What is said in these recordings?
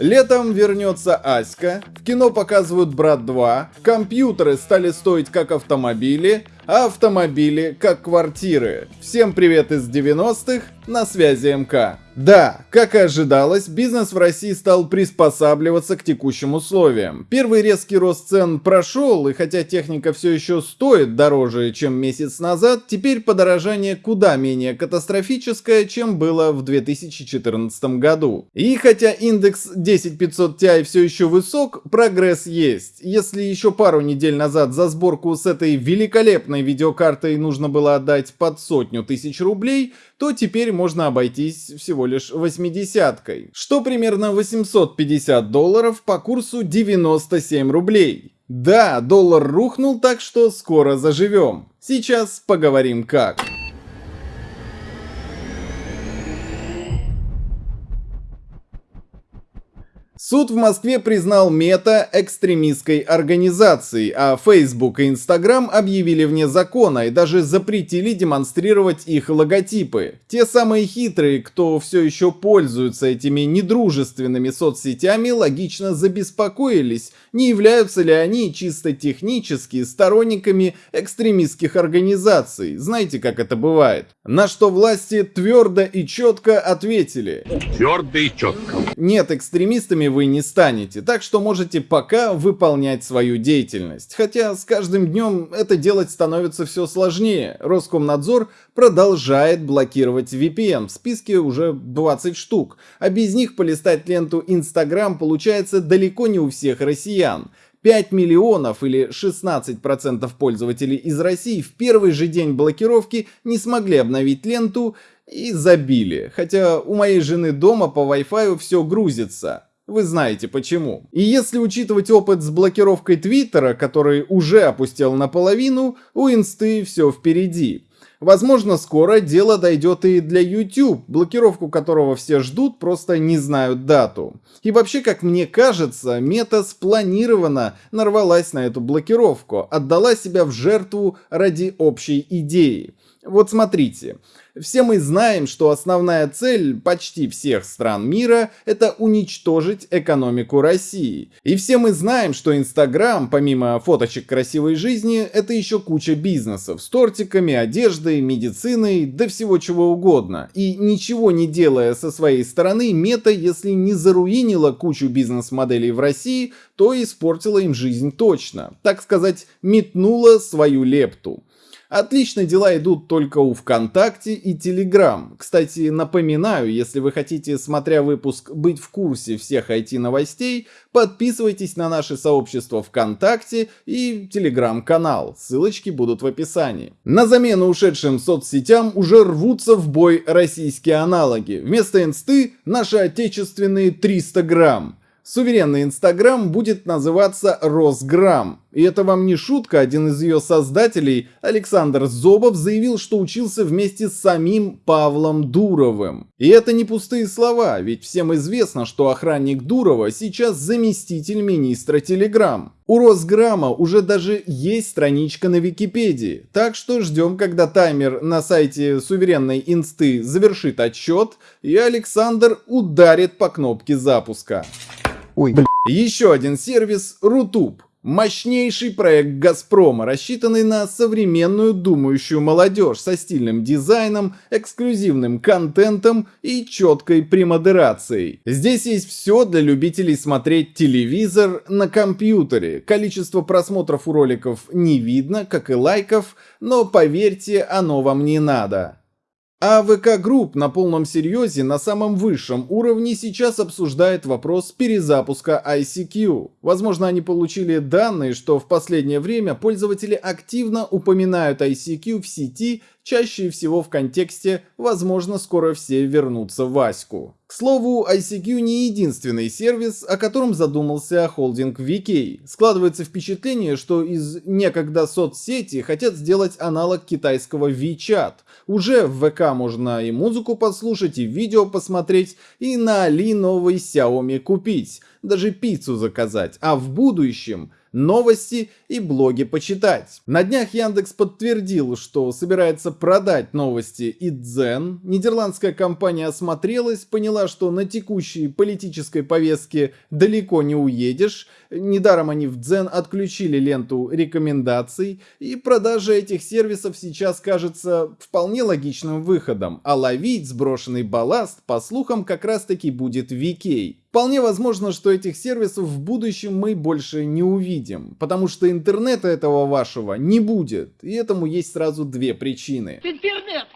Летом вернется Аська, в кино показывают Брат 2, компьютеры стали стоить как автомобили, а автомобили как квартиры. Всем привет из 90-х, на связи МК. Да, как и ожидалось, бизнес в России стал приспосабливаться к текущим условиям. Первый резкий рост цен прошел, и хотя техника все еще стоит дороже, чем месяц назад, теперь подорожание куда менее катастрофическое, чем было в 2014 году. И хотя индекс 10500 Ti все еще высок, прогресс есть. Если еще пару недель назад за сборку с этой великолепной видеокартой нужно было отдать под сотню тысяч рублей, то теперь можно обойтись всего лишь 80-кой, что примерно 850 долларов по курсу 97 рублей. Да, доллар рухнул, так что скоро заживем. Сейчас поговорим как. Суд в Москве признал Мета экстремистской организацией, а Facebook и Instagram объявили вне закона и даже запретили демонстрировать их логотипы. Те самые хитрые, кто все еще пользуются этими недружественными соцсетями, логично забеспокоились, не являются ли они чисто технически сторонниками экстремистских организаций. Знаете, как это бывает? На что власти твердо и четко ответили. Твердо и четко. Нет, экстремистами вы не станете, так что можете пока выполнять свою деятельность. Хотя с каждым днем это делать становится все сложнее. Роскомнадзор продолжает блокировать VPN, в списке уже 20 штук, а без них полистать ленту Instagram получается далеко не у всех россиян. 5 миллионов или 16% пользователей из России в первый же день блокировки не смогли обновить ленту и забили. Хотя у моей жены дома по Wi-Fi все грузится. Вы знаете почему. И если учитывать опыт с блокировкой Твиттера, который уже опустел наполовину, у инсты все впереди. Возможно, скоро дело дойдет и для YouTube, блокировку которого все ждут, просто не знают дату. И вообще, как мне кажется, мета спланированно нарвалась на эту блокировку, отдала себя в жертву ради общей идеи. Вот смотрите, все мы знаем, что основная цель почти всех стран мира – это уничтожить экономику России. И все мы знаем, что Инстаграм, помимо фоточек красивой жизни, это еще куча бизнесов с тортиками, одеждой, медициной, да всего чего угодно. И ничего не делая со своей стороны, Мета, если не заруинила кучу бизнес-моделей в России, то испортила им жизнь точно. Так сказать, метнула свою лепту. Отлично дела идут только у ВКонтакте и Телеграм. Кстати, напоминаю, если вы хотите, смотря выпуск, быть в курсе всех IT-новостей, подписывайтесь на наше сообщество ВКонтакте и Телеграм-канал. Ссылочки будут в описании. На замену ушедшим соцсетям уже рвутся в бой российские аналоги. Вместо инсты наши отечественные 300 грамм. Суверенный Инстаграм будет называться Росграм. И это вам не шутка, один из ее создателей, Александр Зобов, заявил, что учился вместе с самим Павлом Дуровым. И это не пустые слова, ведь всем известно, что охранник Дурова сейчас заместитель министра Телеграм. У Росграма уже даже есть страничка на Википедии, так что ждем, когда таймер на сайте суверенной инсты завершит отсчет, и Александр ударит по кнопке запуска. Ой, блин. Еще один сервис Рутуб. Мощнейший проект Газпрома, рассчитанный на современную думающую молодежь со стильным дизайном, эксклюзивным контентом и четкой премодерацией. Здесь есть все для любителей смотреть телевизор на компьютере. Количество просмотров у роликов не видно, как и лайков, но поверьте, оно вам не надо. А VK Group на полном серьезе на самом высшем уровне сейчас обсуждает вопрос перезапуска ICQ. Возможно, они получили данные, что в последнее время пользователи активно упоминают ICQ в сети чаще всего в контексте «возможно, скоро все вернутся в Аську». К слову, ICQ не единственный сервис, о котором задумался холдинг VK. Складывается впечатление, что из некогда соцсети хотят сделать аналог китайского WeChat. Уже в ВК можно и музыку послушать, и видео посмотреть, и на Али новый Xiaomi купить, даже пиццу заказать. А в будущем новости и блоги почитать. На днях Яндекс подтвердил, что собирается продать новости и Дзен. Нидерландская компания осмотрелась, поняла, что на текущей политической повестке далеко не уедешь. Недаром они в Дзен отключили ленту рекомендаций, и продажа этих сервисов сейчас кажется вполне логичным выходом, а ловить сброшенный балласт, по слухам, как раз таки будет VK. Вполне возможно, что этих сервисов в будущем мы больше не увидим, потому что интернета этого вашего не будет, и этому есть сразу две причины. Интернет!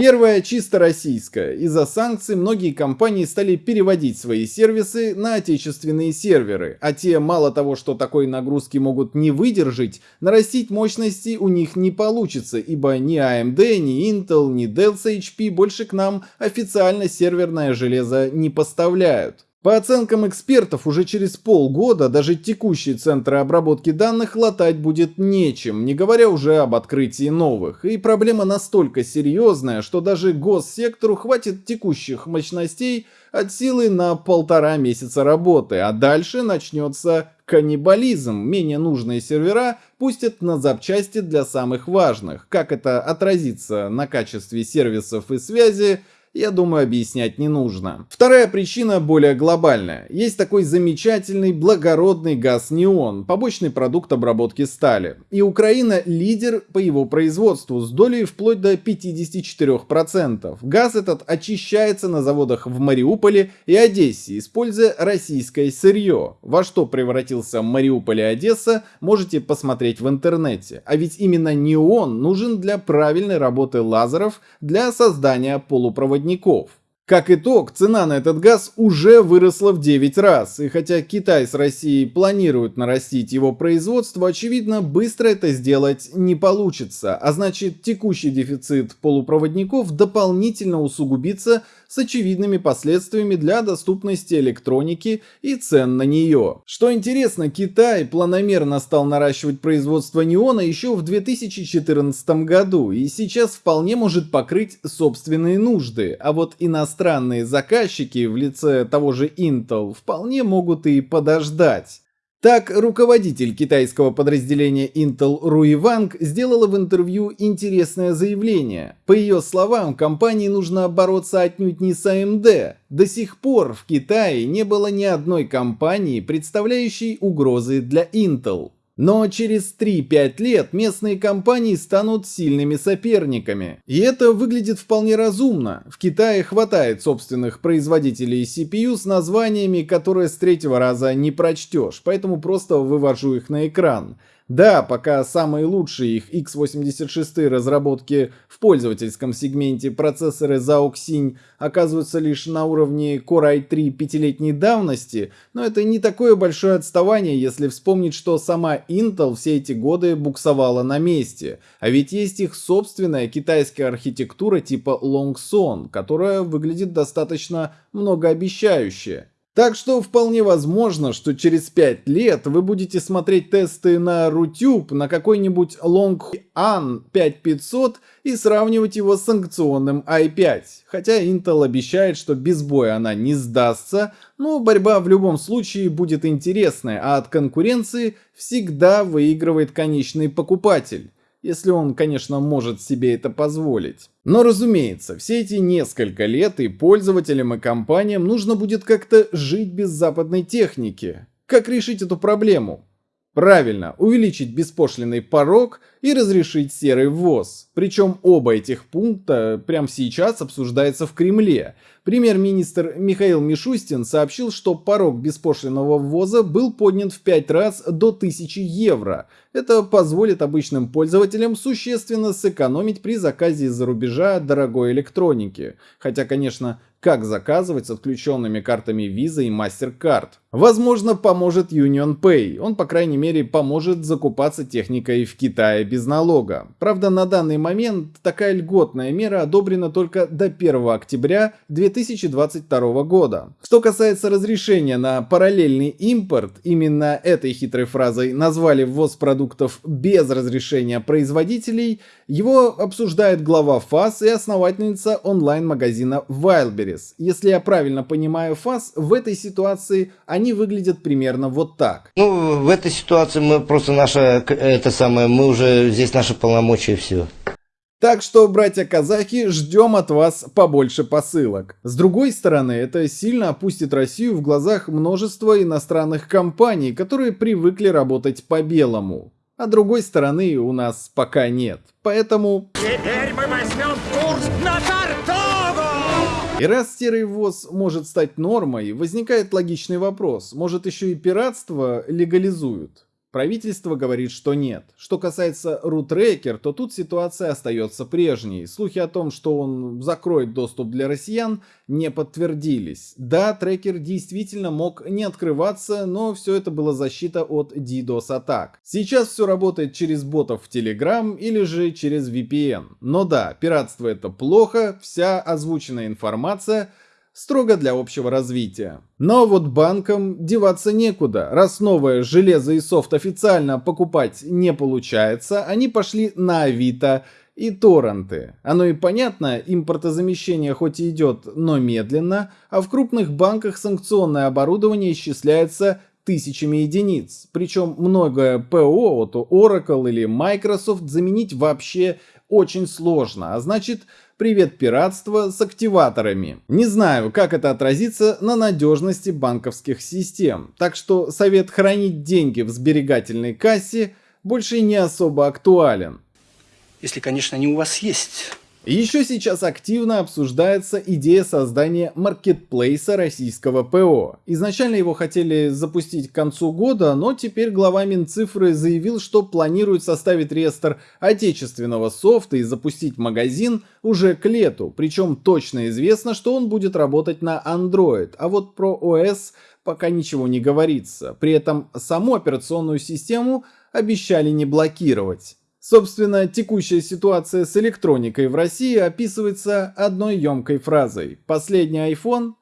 Первая чисто российская. Из-за санкций многие компании стали переводить свои сервисы на отечественные серверы, а те мало того, что такой нагрузки могут не выдержать, нарастить мощности у них не получится, ибо ни AMD, ни Intel, ни Dell с HP больше к нам официально серверное железо не поставляют. По оценкам экспертов, уже через полгода даже текущие центры обработки данных латать будет нечем, не говоря уже об открытии новых. И проблема настолько серьезная, что даже госсектору хватит текущих мощностей от силы на полтора месяца работы, а дальше начнется каннибализм. Менее нужные сервера пустят на запчасти для самых важных. Как это отразится на качестве сервисов и связи, я думаю, объяснять не нужно. Вторая причина более глобальная. Есть такой замечательный благородный газ неон, побочный продукт обработки стали. И Украина лидер по его производству с долей вплоть до 54%. Газ этот очищается на заводах в Мариуполе и Одессе, используя российское сырье. Во что превратился Мариуполь и Одесса, можете посмотреть в интернете. А ведь именно неон нужен для правильной работы лазеров для создания полупроводников проводников. Как итог, цена на этот газ уже выросла в 9 раз, и хотя Китай с Россией планируют нарастить его производство, очевидно, быстро это сделать не получится, а значит текущий дефицит полупроводников дополнительно усугубится с очевидными последствиями для доступности электроники и цен на нее. Что интересно, Китай планомерно стал наращивать производство неона еще в 2014 году и сейчас вполне может покрыть собственные нужды, а вот иностранные заказчики в лице того же Intel вполне могут и подождать. Так, руководитель китайского подразделения Intel Руи Ванг сделала в интервью интересное заявление. По ее словам, компании нужно бороться отнюдь не с AMD. До сих пор в Китае не было ни одной компании, представляющей угрозы для Intel. Но через 3-5 лет местные компании станут сильными соперниками. И это выглядит вполне разумно. В Китае хватает собственных производителей CPU с названиями, которые с третьего раза не прочтешь, поэтому просто вывожу их на экран. Да, пока самые лучшие их x86 разработки в пользовательском сегменте процессоры Zhao Xing оказываются лишь на уровне Core i3 пятилетней давности, но это не такое большое отставание, если вспомнить, что сама Intel все эти годы буксовала на месте. А ведь есть их собственная китайская архитектура типа Longson, которая выглядит достаточно многообещающе. Так что вполне возможно, что через 5 лет вы будете смотреть тесты на Rutube на какой-нибудь Longhorn 5500 и сравнивать его с санкционным i5. Хотя Intel обещает, что без боя она не сдастся, но борьба в любом случае будет интересная, а от конкуренции всегда выигрывает конечный покупатель если он, конечно, может себе это позволить. Но разумеется, все эти несколько лет и пользователям и компаниям нужно будет как-то жить без западной техники. Как решить эту проблему? Правильно, увеличить беспошлиный порог и разрешить серый ввоз. Причем оба этих пункта прямо сейчас обсуждается в Кремле. Премьер-министр Михаил Мишустин сообщил, что порог беспошлиного ввоза был поднят в 5 раз до 1000 евро. Это позволит обычным пользователям существенно сэкономить при заказе из-за рубежа дорогой электроники. Хотя, конечно, как заказывать с отключенными картами Visa и MasterCard. Возможно, поможет Union Pay. Он, по крайней мере, поможет закупаться техникой в Китае без налога. Правда, на данный момент такая льготная мера одобрена только до 1 октября 2020 2022 года. Что касается разрешения на параллельный импорт, именно этой хитрой фразой назвали ввоз продуктов без разрешения производителей, его обсуждает глава ФАС и основательница онлайн-магазина Wildberries. Если я правильно понимаю ФАС, в этой ситуации они выглядят примерно вот так. Ну, в этой ситуации мы просто наша, это самое, мы уже, здесь наши полномочия все. Так что, братья-казахи, ждем от вас побольше посылок. С другой стороны, это сильно опустит Россию в глазах множества иностранных компаний, которые привыкли работать по-белому. А другой стороны у нас пока нет. Поэтому... Теперь мы возьмем курс на Тартогу! И раз серый ввоз может стать нормой, возникает логичный вопрос. Может еще и пиратство легализуют? Правительство говорит, что нет. Что касается рутрекер, то тут ситуация остается прежней. Слухи о том, что он закроет доступ для россиян, не подтвердились. Да, трекер действительно мог не открываться, но все это была защита от DDoS атак. Сейчас все работает через ботов в Telegram или же через VPN. Но да, пиратство это плохо, вся озвученная информация – строго для общего развития. Но вот банкам деваться некуда. Раз новое железо и софт официально покупать не получается, они пошли на Авито и торренты. Оно и понятно, импортозамещение хоть и идет, но медленно, а в крупных банках санкционное оборудование исчисляется тысячами единиц. Причем многое ПО от Oracle или Microsoft заменить вообще очень сложно, а значит Привет пиратство с активаторами. Не знаю, как это отразится на надежности банковских систем, так что совет хранить деньги в сберегательной кассе больше не особо актуален. Если, конечно, они у вас есть. Еще сейчас активно обсуждается идея создания маркетплейса российского ПО. Изначально его хотели запустить к концу года, но теперь глава Минцифры заявил, что планирует составить реестр отечественного софта и запустить магазин уже к лету. Причем точно известно, что он будет работать на Android, а вот про ОС пока ничего не говорится. При этом саму операционную систему обещали не блокировать. Собственно, текущая ситуация с электроникой в России описывается одной емкой фразой. Последний iPhone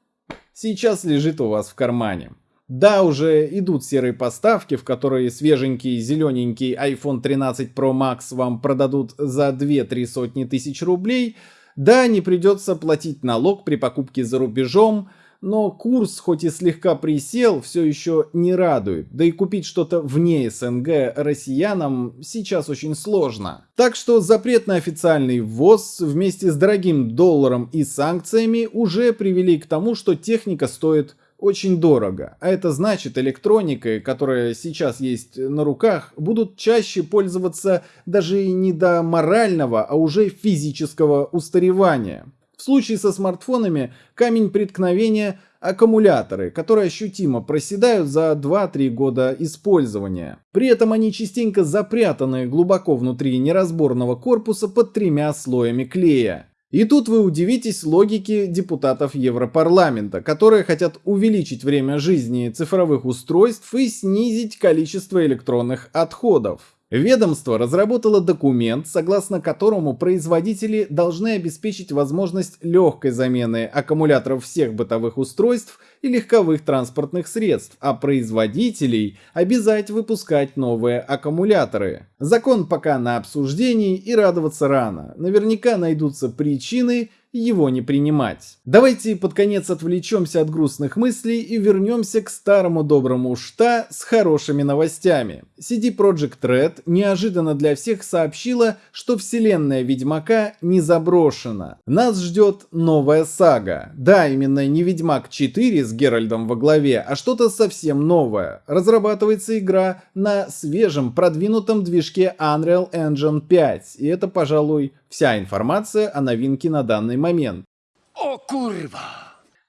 сейчас лежит у вас в кармане. Да, уже идут серые поставки, в которые свеженький зелененький iPhone 13 Pro Max вам продадут за 2-3 сотни тысяч рублей. Да, не придется платить налог при покупке за рубежом, но курс, хоть и слегка присел, все еще не радует, да и купить что-то вне СНГ россиянам сейчас очень сложно. Так что запрет на официальный ввоз вместе с дорогим долларом и санкциями уже привели к тому, что техника стоит очень дорого. А это значит, электроникой, которая сейчас есть на руках, будут чаще пользоваться даже не до морального, а уже физического устаревания. В случае со смартфонами камень преткновения – аккумуляторы, которые ощутимо проседают за 2-3 года использования. При этом они частенько запрятаны глубоко внутри неразборного корпуса под тремя слоями клея. И тут вы удивитесь логике депутатов Европарламента, которые хотят увеличить время жизни цифровых устройств и снизить количество электронных отходов. Ведомство разработало документ, согласно которому производители должны обеспечить возможность легкой замены аккумуляторов всех бытовых устройств и легковых транспортных средств, а производителей обязать выпускать новые аккумуляторы. Закон пока на обсуждении и радоваться рано. Наверняка найдутся причины его не принимать. Давайте под конец отвлечемся от грустных мыслей и вернемся к старому доброму шта с хорошими новостями. CD Projekt Red неожиданно для всех сообщила, что вселенная Ведьмака не заброшена. Нас ждет новая сага. Да, именно не Ведьмак 4 с Геральдом во главе, а что-то совсем новое. Разрабатывается игра на свежем продвинутом движке Unreal Engine 5, и это, пожалуй, Вся информация о новинке на данный момент. О, курва!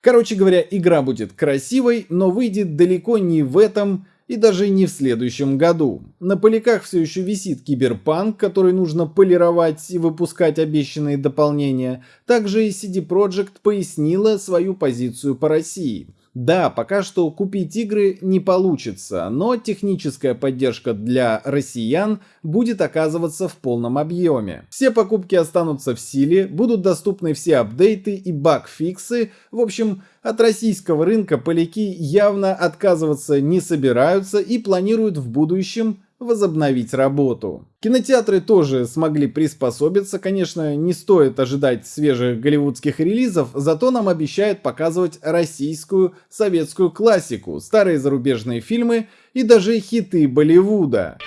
Короче говоря, игра будет красивой, но выйдет далеко не в этом и даже не в следующем году. На поляках все еще висит киберпанк, который нужно полировать и выпускать обещанные дополнения. Также и CD Projekt пояснила свою позицию по России. Да, пока что купить игры не получится, но техническая поддержка для россиян будет оказываться в полном объеме. Все покупки останутся в силе, будут доступны все апдейты и баг-фиксы. В общем, от российского рынка поляки явно отказываться не собираются и планируют в будущем возобновить работу. Кинотеатры тоже смогли приспособиться, конечно, не стоит ожидать свежих голливудских релизов, зато нам обещают показывать российскую советскую классику, старые зарубежные фильмы и даже хиты Болливуда.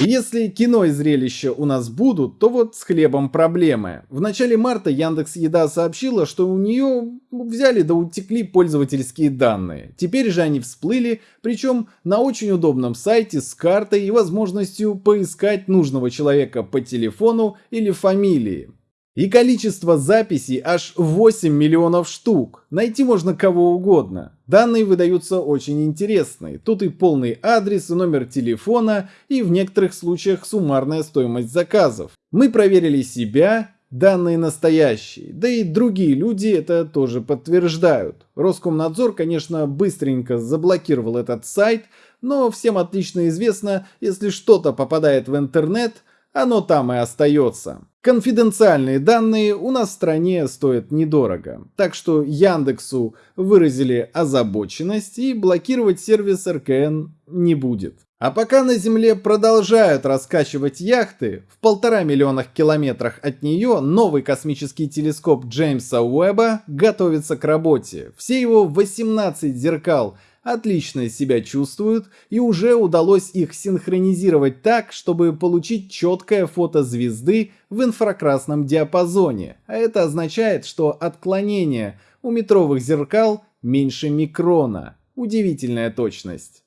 Если кино и зрелище у нас будут, то вот с хлебом проблемы. В начале марта Яндекс Еда сообщила, что у нее взяли да утекли пользовательские данные. Теперь же они всплыли, причем на очень удобном сайте с картой и возможностью поискать нужного человека по телефону или фамилии. И количество записей аж 8 миллионов штук. Найти можно кого угодно. Данные выдаются очень интересные. Тут и полный адрес, и номер телефона, и в некоторых случаях суммарная стоимость заказов. Мы проверили себя, данные настоящие. Да и другие люди это тоже подтверждают. Роскомнадзор, конечно, быстренько заблокировал этот сайт, но всем отлично известно, если что-то попадает в интернет – оно там и остается. Конфиденциальные данные у нас в стране стоят недорого, так что Яндексу выразили озабоченность и блокировать сервис РКН не будет. А пока на Земле продолжают раскачивать яхты, в полтора миллионах километрах от нее новый космический телескоп Джеймса Уэбба готовится к работе. Все его 18 зеркал – отлично себя чувствуют и уже удалось их синхронизировать так, чтобы получить четкое фото звезды в инфракрасном диапазоне, а это означает, что отклонение у метровых зеркал меньше микрона. Удивительная точность.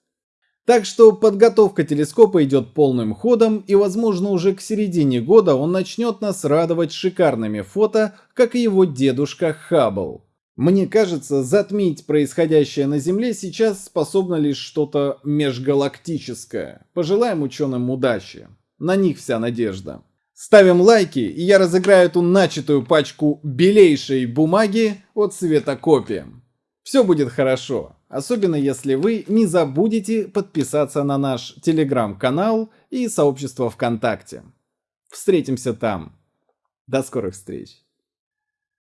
Так что подготовка телескопа идет полным ходом и возможно уже к середине года он начнет нас радовать шикарными фото, как и его дедушка Хаббл. Мне кажется, затмить происходящее на Земле сейчас способно лишь что-то межгалактическое. Пожелаем ученым удачи. На них вся надежда. Ставим лайки, и я разыграю эту начатую пачку белейшей бумаги от Светокопи. Все будет хорошо, особенно если вы не забудете подписаться на наш телеграм-канал и сообщество ВКонтакте. Встретимся там. До скорых встреч.